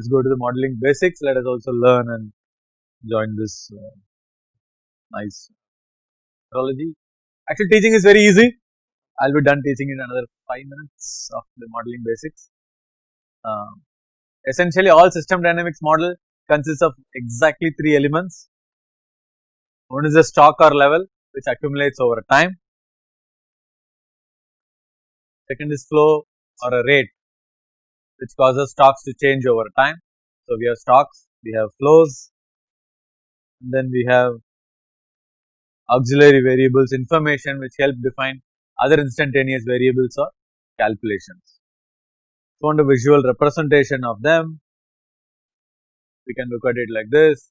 Let us go to the modeling basics, let us also learn and join this uh, nice methodology. Actually teaching is very easy, I will be done teaching in another 5 minutes of the modeling basics. Um, essentially all system dynamics model consists of exactly 3 elements. One is a stock or level which accumulates over time. Second is flow or a rate which causes stocks to change over time. So, we have stocks, we have flows, and then we have auxiliary variables information which help define other instantaneous variables or calculations. So, on a visual representation of them, we can look at it like this,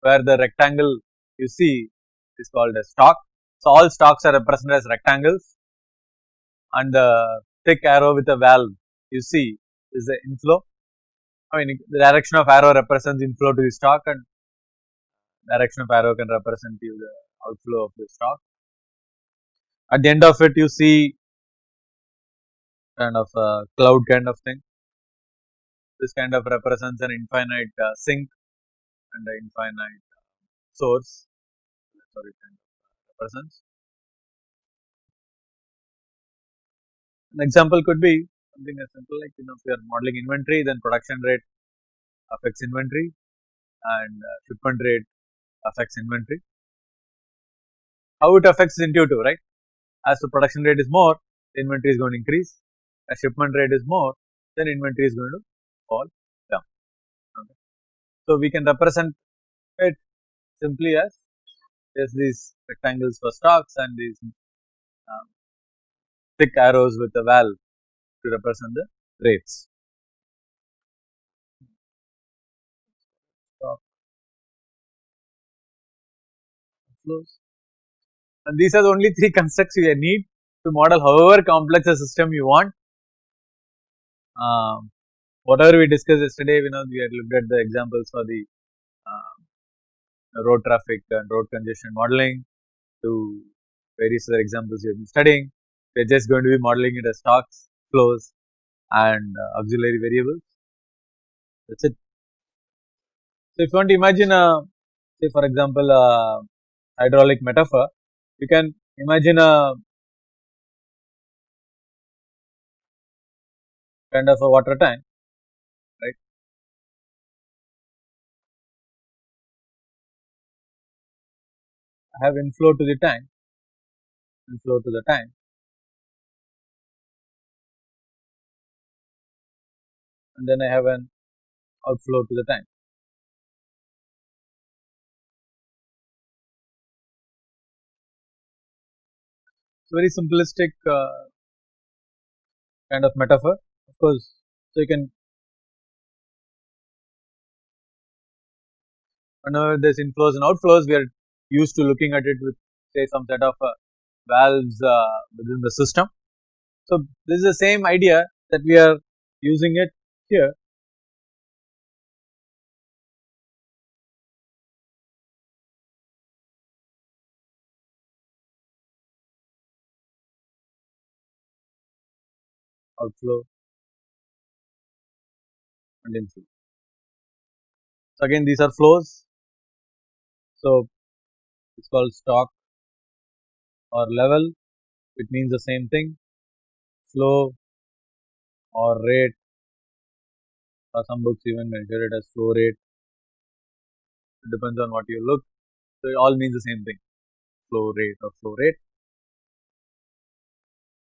where the rectangle you see is called a stock. So, all stocks are represented as rectangles and the thick arrow with a valve you see is the inflow. I mean the direction of arrow represents inflow to the stock and direction of arrow can represent you the outflow of the stock. At the end of it you see kind of a cloud kind of thing. This kind of represents an infinite uh, sink and an infinite source, sorry kind of represents. An example could be something as simple like you know if you are modeling inventory then production rate affects inventory and uh, shipment rate affects inventory. How it affects is intuitive right as the production rate is more the inventory is going to increase as shipment rate is more then inventory is going to fall down. Okay. So, we can represent it simply as just these rectangles for stocks and these um, thick arrows with a valve to represent the rates. And these are the only three constructs you need to model however complex a system you want. Um, whatever we discussed yesterday, we know we had looked at the examples for the uh, road traffic and road congestion modeling to various other examples we have been studying. We are just going to be modeling it as stocks, flows and uh, auxiliary variables. That is it. So, if you want to imagine a say for example, a hydraulic metaphor, you can imagine a kind of a water tank, right. I have inflow to the tank, inflow to the tank and then I have an outflow to the tank. It's a very simplistic uh, kind of metaphor of course. So, you can whenever there is inflows and outflows we are used to looking at it with say some set of uh, valves uh, within the system. So, this is the same idea that we are using it here outflow and inflow. So, again these are flows. So, it is called stock or level. It means the same thing. Flow or rate or some books even measure it as flow rate. It depends on what you look. So, it all means the same thing flow rate or flow rate.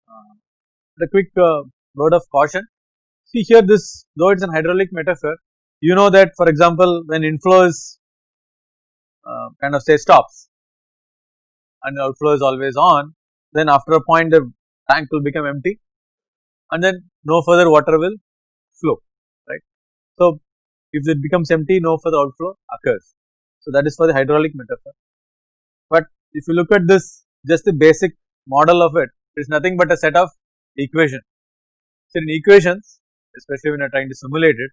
Uh, the quick uh, word of caution see here this though it is an hydraulic metaphor you know that for example when inflow is uh, kind of say stops and outflow is always on then after a point the tank will become empty and then no further water will flow. So, if it becomes empty no further outflow occurs. So, that is for the hydraulic metaphor, but if you look at this just the basic model of it, it is nothing but a set of equations. So, in equations especially when you are trying to simulate it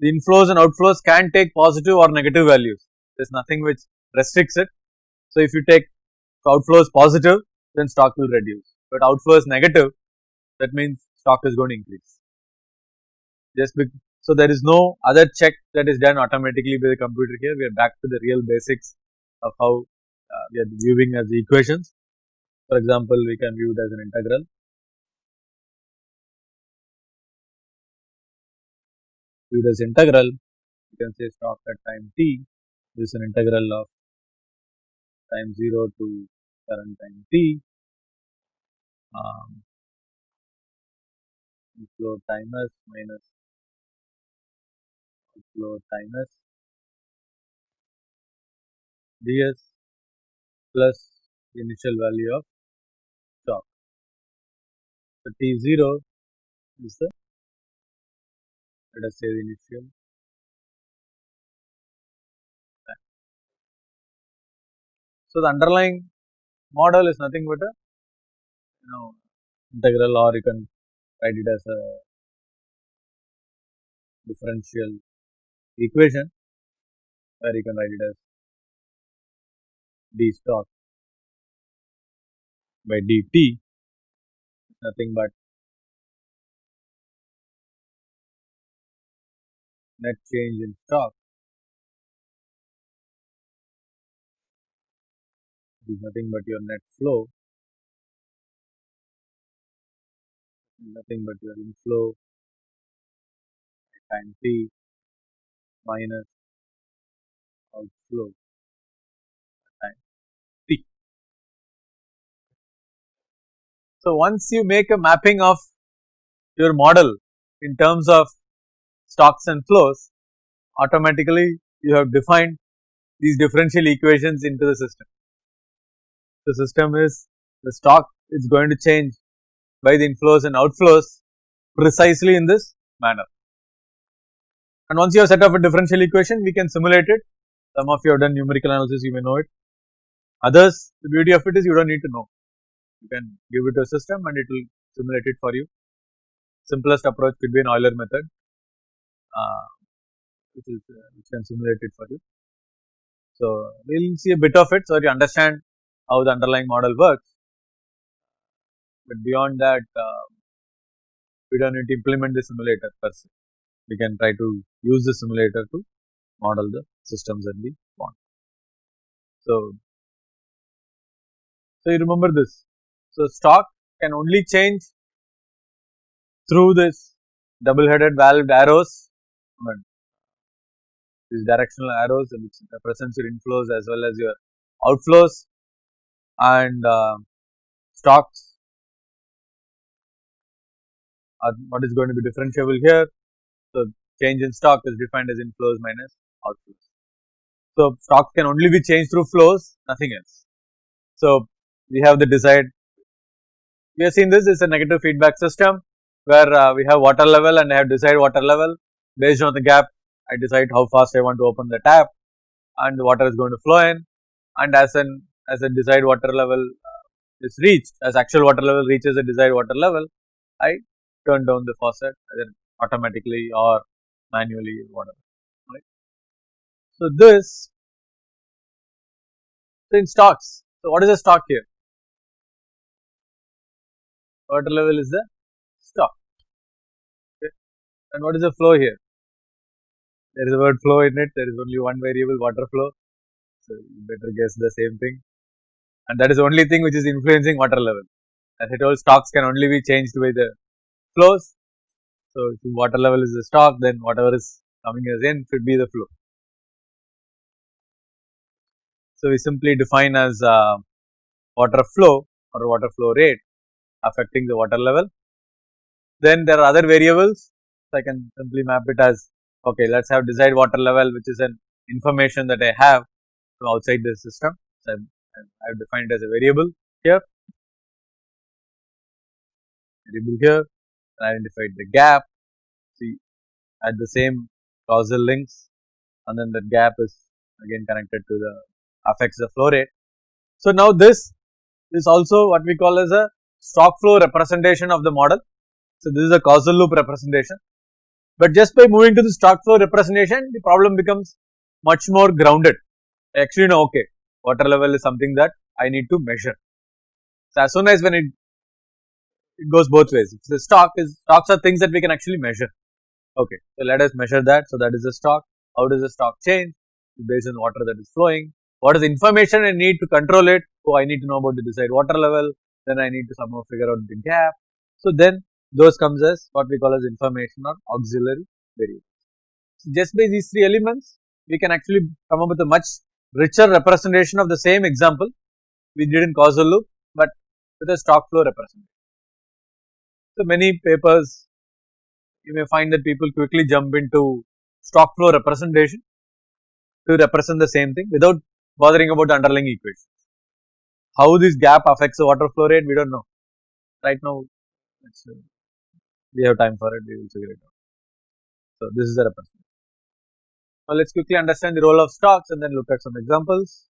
the inflows and outflows can take positive or negative values there is nothing which restricts it. So, if you take outflows positive then stock will reduce but outflows negative that means stock is going to increase. just so there is no other check that is done automatically by the computer here we are back to the real basics of how uh, we are viewing as the equations. For example, we can view it as an integral. Viewed as integral, you can say stock at time t this is an integral of time 0 to current time t um, inflow time minus outflow time s ds plus initial value of stock. So, T0 is the let us say the initial. So, the underlying model is nothing but a you know integral or you can write it as a differential equation where you can write it as d stock by dt nothing but net change in stock is nothing but your net flow nothing but your inflow time t minus outflow time t. So, once you make a mapping of your model in terms of stocks and flows, automatically you have defined these differential equations into the system. The system is the stock is going to change by the inflows and outflows precisely in this manner. And once you have set up a differential equation, we can simulate it. Some of you have done numerical analysis, you may know it. Others, the beauty of it is you do not need to know. You can give it to a system and it will simulate it for you. Simplest approach could be an Euler method, uh, which is uh, which can simulate it for you. So, we will see a bit of it so you understand how the underlying model works, but beyond that uh, we do not need to implement the simulator per se. We can try to use the simulator to model the systems that we want. So, so you remember this. So, stock can only change through this double headed valved arrows I mean, these directional arrows which represents your inflows as well as your outflows and uh, stocks are what is going to be differentiable here. So, change in stock is defined as inflows minus outflows. So, stocks can only be changed through flows nothing else. So, we have the desired we have seen this is a negative feedback system where uh, we have water level and I have desired water level based on the gap I decide how fast I want to open the tap and the water is going to flow in and as an as a desired water level uh, is reached as actual water level reaches a desired water level I turn down the faucet automatically or manually whatever right. So, this so in stocks so what is the stock here? Water level is the stock? Okay. and what is the flow here? There is a word flow in it. There is only one variable water flow. So you better guess the same thing. And that is the only thing which is influencing water level. As I told stocks can only be changed by the flows so if water level is the stock then whatever is coming as in should be the flow. So we simply define as uh, water flow or water flow rate affecting the water level. Then there are other variables. So I can simply map it as okay let us have desired water level which is an information that I have from outside the system. So, I have defined it as a variable here, variable here, identified the gap, see at the same causal links and then that gap is again connected to the affects the flow rate. So, now this is also what we call as a stock flow representation of the model. So, this is a causal loop representation but just by moving to the stock flow representation, the problem becomes much more grounded. Actually, no, okay, water level is something that I need to measure. So, as soon as when it, it goes both ways, if the stock is stocks are things that we can actually measure. Okay, so let us measure that. So, that is the stock. How does the stock change? Based on water that is flowing. What is information I need to control it? Oh, I need to know about the desired water level. Then I need to somehow figure out the gap. So, then those comes as what we call as information or auxiliary variables. So, just by these three elements, we can actually come up with a much richer representation of the same example we did in causal loop, but with a stock flow representation. So, many papers you may find that people quickly jump into stock flow representation to represent the same thing without bothering about the underlying equations. How this gap affects the water flow rate, we do not know. Right now, uh, we have time for it, we will figure it out. So, this is the representation. Now, let us quickly understand the role of stocks and then look at some examples.